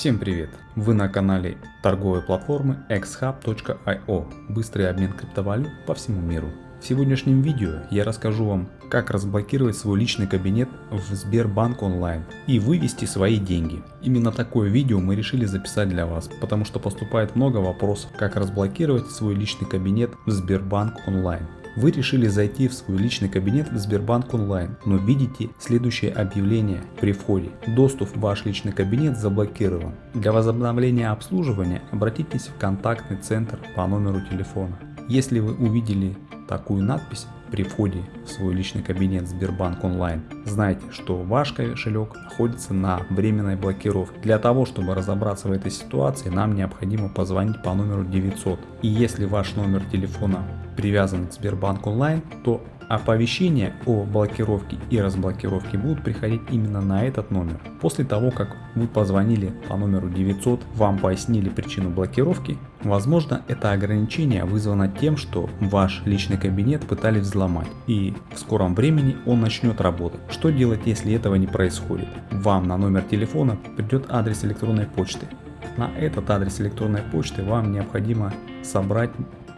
Всем привет! Вы на канале торговой платформы xhub.io Быстрый обмен криптовалют по всему миру. В сегодняшнем видео я расскажу вам, как разблокировать свой личный кабинет в Сбербанк онлайн и вывести свои деньги. Именно такое видео мы решили записать для вас, потому что поступает много вопросов, как разблокировать свой личный кабинет в Сбербанк онлайн. Вы решили зайти в свой личный кабинет в Сбербанк онлайн, но видите следующее объявление при входе. Доступ в ваш личный кабинет заблокирован. Для возобновления обслуживания обратитесь в контактный центр по номеру телефона. Если вы увидели такую надпись при входе в свой личный кабинет Сбербанк онлайн, знайте, что ваш кошелек находится на временной блокировке. Для того, чтобы разобраться в этой ситуации, нам необходимо позвонить по номеру 900. И если ваш номер телефона привязан к Сбербанк онлайн, то оповещения о блокировке и разблокировке будут приходить именно на этот номер. После того, как вы позвонили по номеру 900, вам пояснили причину блокировки, возможно это ограничение вызвано тем, что ваш личный кабинет пытались взломать и в скором времени он начнет работать. Что делать, если этого не происходит? Вам на номер телефона придет адрес электронной почты. На этот адрес электронной почты вам необходимо собрать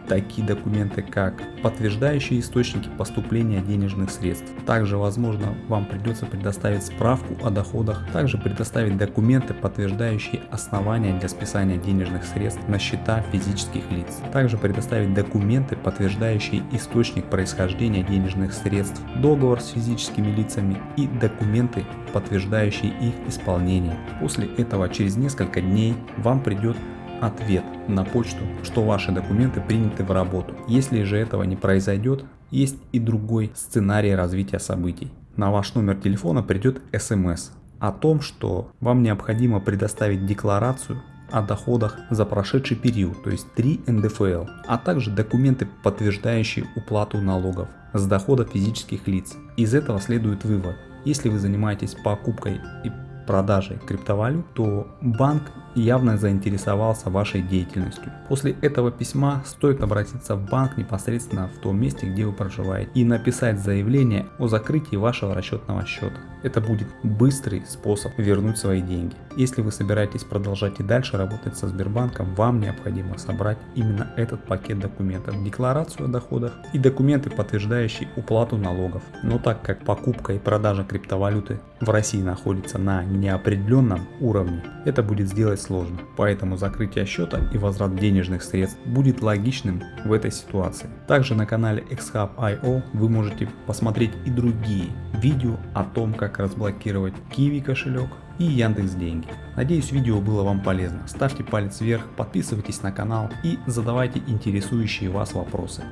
такие документы, как подтверждающие источники поступления денежных средств. Также, возможно, вам придется предоставить справку о доходах, также предоставить документы, подтверждающие основания для списания денежных средств на счета физических лиц. Также предоставить документы, подтверждающие источник происхождения денежных средств, договор с физическими лицами и документы, подтверждающие их исполнение. После этого через несколько дней вам придет ответ на почту, что ваши документы приняты в работу. Если же этого не произойдет, есть и другой сценарий развития событий. На ваш номер телефона придет смс о том, что вам необходимо предоставить декларацию о доходах за прошедший период, то есть 3 НДФЛ, а также документы, подтверждающие уплату налогов с дохода физических лиц. Из этого следует вывод. Если вы занимаетесь покупкой и продажей криптовалют, то банк явно заинтересовался вашей деятельностью. После этого письма стоит обратиться в банк непосредственно в том месте, где вы проживаете и написать заявление о закрытии вашего расчетного счета. Это будет быстрый способ вернуть свои деньги. Если вы собираетесь продолжать и дальше работать со Сбербанком, вам необходимо собрать именно этот пакет документов, декларацию о доходах и документы, подтверждающие уплату налогов. Но так как покупка и продажа криптовалюты в России находится на неопределенном уровне, это будет сделать сложно. Поэтому закрытие счета и возврат денежных средств будет логичным в этой ситуации. Также на канале xhub.io вы можете посмотреть и другие видео о том, как разблокировать Kiwi кошелек и Яндекс Деньги. Надеюсь видео было вам полезно. Ставьте палец вверх, подписывайтесь на канал и задавайте интересующие вас вопросы.